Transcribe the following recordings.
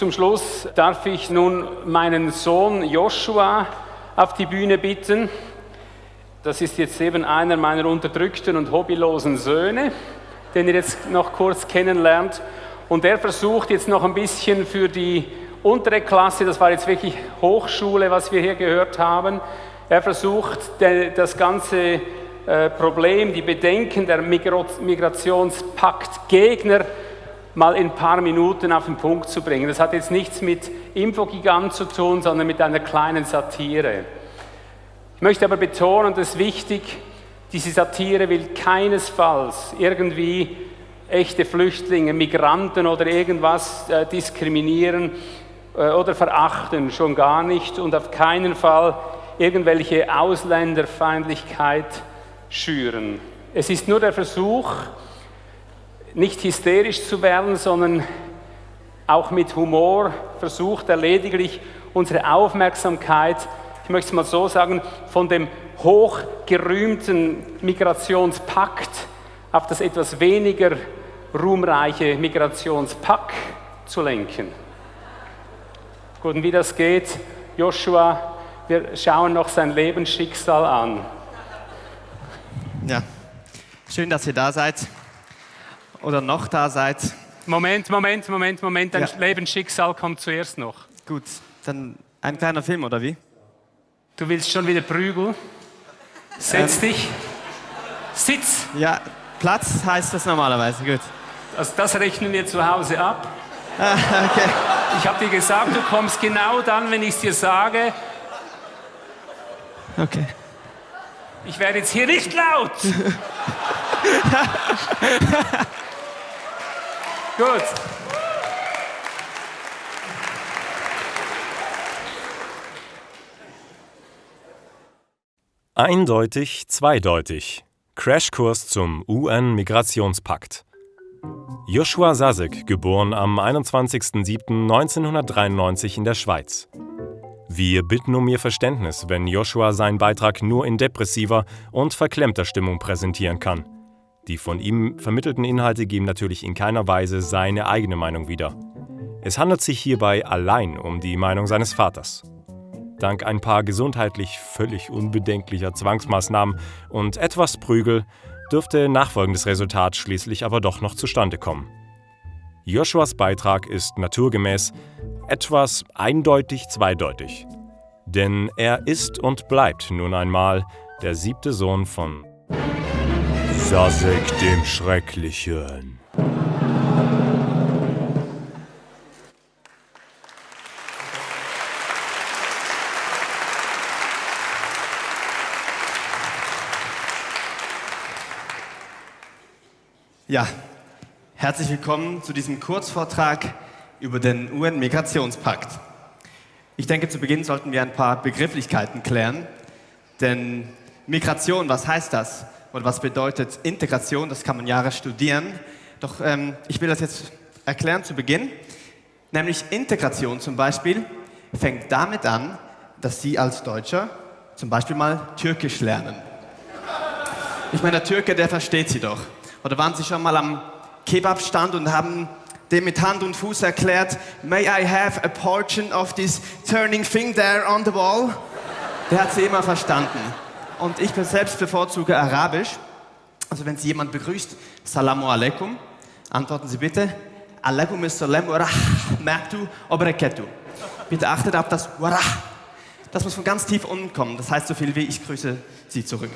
Zum Schluss darf ich nun meinen Sohn Joshua auf die Bühne bitten. Das ist jetzt eben einer meiner unterdrückten und hobbylosen Söhne, den ihr jetzt noch kurz kennenlernt. Und er versucht jetzt noch ein bisschen für die untere Klasse, das war jetzt wirklich Hochschule, was wir hier gehört haben, er versucht das ganze äh, Problem, die Bedenken der Migrationspakt-Gegner mal in ein paar Minuten auf den Punkt zu bringen. Das hat jetzt nichts mit Infogigant zu tun, sondern mit einer kleinen Satire. Ich möchte aber betonen, das ist wichtig, diese Satire will keinesfalls irgendwie echte Flüchtlinge, Migranten oder irgendwas äh, diskriminieren äh, oder verachten, schon gar nicht und auf keinen Fall irgendwelche Ausländerfeindlichkeit schüren. Es ist nur der Versuch, nicht hysterisch zu werden, sondern auch mit Humor versucht er lediglich unsere Aufmerksamkeit, ich möchte es mal so sagen, von dem hochgerühmten Migrationspakt auf das etwas weniger ruhmreiche Migrationspack zu lenken. Gut, und wie das geht, Joshua, wir schauen noch sein Lebensschicksal an. Ja, schön, dass ihr da seid oder noch da seid. Moment, Moment, Moment, Moment, dein ja. Lebensschicksal kommt zuerst noch. Gut, dann ein kleiner Film, oder wie? Du willst schon wieder Prügel? Setz ähm, dich. Sitz. Ja, Platz heißt das normalerweise, gut. Also das rechnen wir zu Hause ab. Ah, okay. Ich habe dir gesagt, du kommst genau dann, wenn ich es dir sage. Okay. Ich werde jetzt hier nicht laut. Gut. Eindeutig, zweideutig. Crashkurs zum UN-Migrationspakt. Joshua Sasek, geboren am 21.07.1993 in der Schweiz. Wir bitten um Ihr Verständnis, wenn Joshua seinen Beitrag nur in depressiver und verklemmter Stimmung präsentieren kann. Die von ihm vermittelten Inhalte geben natürlich in keiner Weise seine eigene Meinung wieder. Es handelt sich hierbei allein um die Meinung seines Vaters. Dank ein paar gesundheitlich völlig unbedenklicher Zwangsmaßnahmen und etwas Prügel dürfte nachfolgendes Resultat schließlich aber doch noch zustande kommen. Joshuas Beitrag ist naturgemäß etwas eindeutig zweideutig. Denn er ist und bleibt nun einmal der siebte Sohn von Sasek dem Schrecklichen. Ja, herzlich willkommen zu diesem Kurzvortrag über den UN-Migrationspakt. Ich denke, zu Beginn sollten wir ein paar Begrifflichkeiten klären, denn Migration, was heißt das? Oder was bedeutet Integration? Das kann man Jahre studieren. Doch ähm, ich will das jetzt erklären zu Beginn. Nämlich Integration zum Beispiel fängt damit an, dass Sie als Deutscher zum Beispiel mal Türkisch lernen. Ich meine, der Türke, der versteht Sie doch. Oder waren Sie schon mal am Kebabstand und haben dem mit Hand und Fuß erklärt, may I have a portion of this turning thing there on the wall? Der hat sie immer verstanden. Und ich selbst bevorzuge Arabisch. Also wenn Sie jemand begrüßt, Salamu alaikum, antworten Sie bitte, alaikum assalam wa rahmatu. Bitte achtet auf das wa Das muss von ganz tief unten kommen. Das heißt so viel wie ich grüße Sie zurück.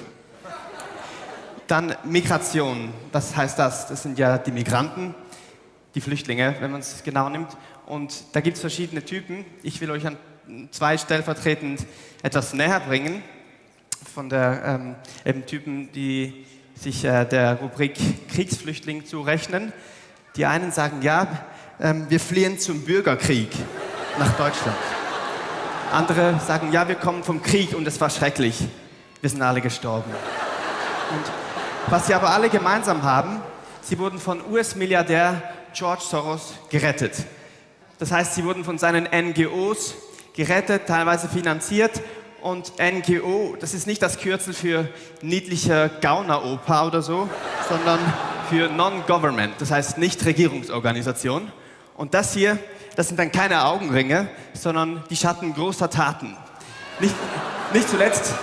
Dann Migration, das heißt das, das sind ja die Migranten, die Flüchtlinge, wenn man es genau nimmt. Und da gibt es verschiedene Typen. Ich will euch an zwei stellvertretend etwas näher bringen von der ähm, eben Typen, die sich äh, der Rubrik Kriegsflüchtling zurechnen. Die einen sagen, ja, ähm, wir fliehen zum Bürgerkrieg nach Deutschland. Andere sagen, ja, wir kommen vom Krieg und es war schrecklich. Wir sind alle gestorben. Und was sie aber alle gemeinsam haben, sie wurden von US-Milliardär George Soros gerettet. Das heißt, sie wurden von seinen NGOs gerettet, teilweise finanziert. Und NGO, das ist nicht das Kürzel für niedlicher Gauneroper oder so, sondern für Non-Government, das heißt Nichtregierungsorganisation. Und das hier das sind dann keine Augenringe, sondern die Schatten großer Taten. Nicht, nicht zuletzt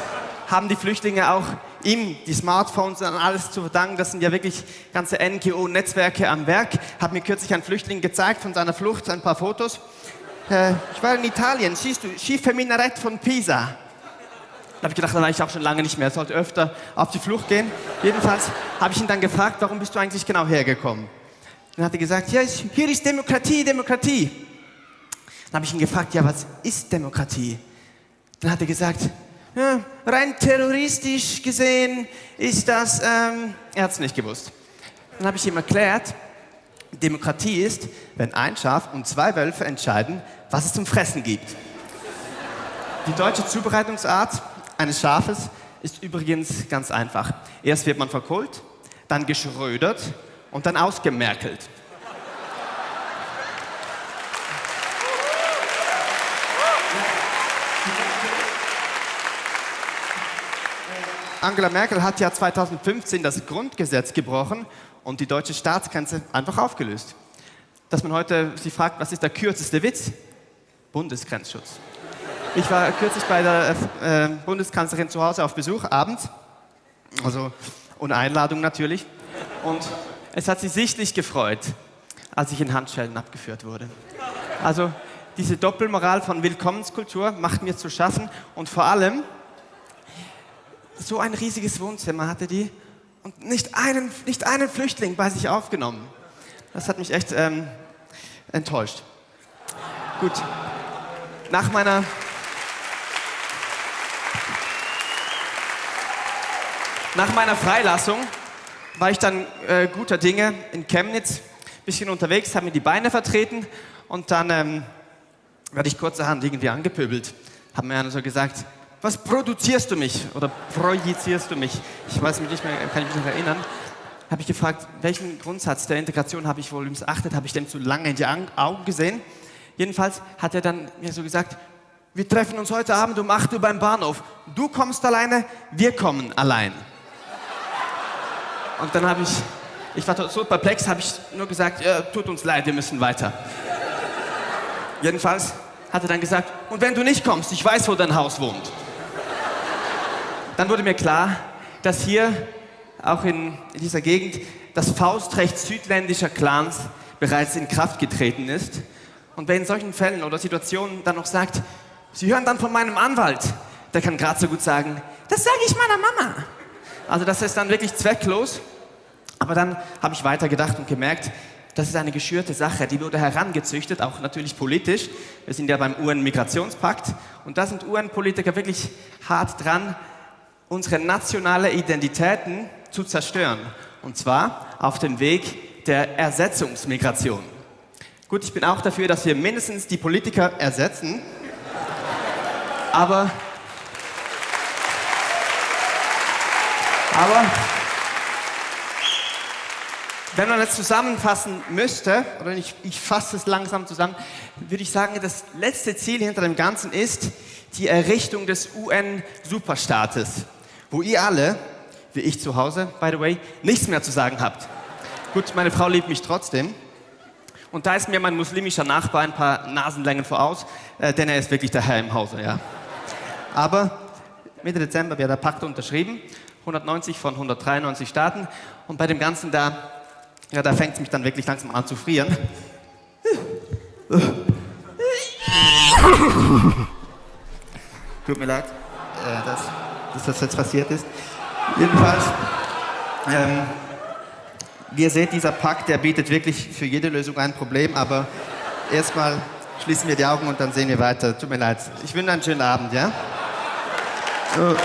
haben die Flüchtlinge auch ihm die Smartphones und alles zu verdanken. Das sind ja wirklich ganze NGO-Netzwerke am Werk. Hat mir kürzlich ein Flüchtling gezeigt von seiner Flucht, ein paar Fotos. Äh, ich war in Italien, siehst du, Schiffe Minarett von Pisa. Da habe ich gedacht, da war ich auch schon lange nicht mehr, sollte öfter auf die Flucht gehen. Jedenfalls habe ich ihn dann gefragt, warum bist du eigentlich genau hergekommen? Dann hat er gesagt, ja, hier ist Demokratie, Demokratie. Dann habe ich ihn gefragt, ja, was ist Demokratie? Dann hat er gesagt, ja, rein terroristisch gesehen ist das, ähm, er hat es nicht gewusst. Dann habe ich ihm erklärt, Demokratie ist, wenn ein Schaf und zwei Wölfe entscheiden, was es zum Fressen gibt. Die deutsche Zubereitungsart eines Schafes ist übrigens ganz einfach. Erst wird man verkohlt, dann geschrödert und dann ausgemerkelt. Angela Merkel hat ja 2015 das Grundgesetz gebrochen und die deutsche Staatsgrenze einfach aufgelöst. Dass man heute sich fragt, was ist der kürzeste Witz? Bundesgrenzschutz. Ich war kürzlich bei der äh, Bundeskanzlerin zu Hause auf Besuch, abends, also ohne Einladung natürlich. Und es hat sie sichtlich gefreut, als ich in Handschellen abgeführt wurde. Also diese Doppelmoral von Willkommenskultur macht mir zu schaffen und vor allem so ein riesiges Wohnzimmer hatte die und nicht einen, nicht einen Flüchtling bei sich aufgenommen. Das hat mich echt ähm, enttäuscht. Gut, nach meiner... Nach meiner Freilassung war ich dann äh, guter Dinge in Chemnitz, ein bisschen unterwegs, habe mir die Beine vertreten und dann ähm, werde ich kurzerhand irgendwie angepöbelt. Haben mir einer so gesagt, was produzierst du mich oder projizierst du mich? Ich weiß mich nicht mehr, kann ich mich noch erinnern. Habe ich gefragt, welchen Grundsatz der Integration habe ich wohl missachtet? Habe ich dem zu lange in die Augen gesehen? Jedenfalls hat er dann mir so gesagt, wir treffen uns heute Abend um 8 Uhr beim Bahnhof. Du kommst alleine, wir kommen allein. Und dann habe ich, ich war so perplex, habe ich nur gesagt, ja, tut uns leid, wir müssen weiter. Jedenfalls hat er dann gesagt, und wenn du nicht kommst, ich weiß, wo dein Haus wohnt. Dann wurde mir klar, dass hier, auch in dieser Gegend, das Faustrecht südländischer Clans bereits in Kraft getreten ist. Und wer in solchen Fällen oder Situationen dann noch sagt, Sie hören dann von meinem Anwalt, der kann gerade so gut sagen, das sage ich meiner Mama. Also das ist dann wirklich zwecklos. Aber dann habe ich weitergedacht und gemerkt, das ist eine geschürte Sache, die wurde herangezüchtet, auch natürlich politisch. Wir sind ja beim UN-Migrationspakt und da sind UN-Politiker wirklich hart dran, unsere nationale Identitäten zu zerstören. Und zwar auf dem Weg der Ersetzungsmigration. Gut, ich bin auch dafür, dass wir mindestens die Politiker ersetzen, aber, aber wenn man es zusammenfassen müsste, oder ich, ich fasse es langsam zusammen, würde ich sagen, das letzte Ziel hinter dem Ganzen ist die Errichtung des UN-Superstaates wo ihr alle, wie ich zu Hause, by the way, nichts mehr zu sagen habt. Gut, meine Frau liebt mich trotzdem. Und da ist mir mein muslimischer Nachbar ein paar Nasenlängen voraus, äh, denn er ist wirklich der Herr im Hause. Ja. Aber Mitte Dezember wird der Pakt unterschrieben, 190 von 193 Staaten. Und bei dem Ganzen da, ja, da fängt es mich dann wirklich langsam an zu frieren. Tut mir leid. Äh, das dass das jetzt passiert ist. Jedenfalls, ähm, wie ihr seht, dieser Pakt, der bietet wirklich für jede Lösung ein Problem, aber erstmal schließen wir die Augen und dann sehen wir weiter. Tut mir leid. Ich wünsche einen schönen Abend, ja? So.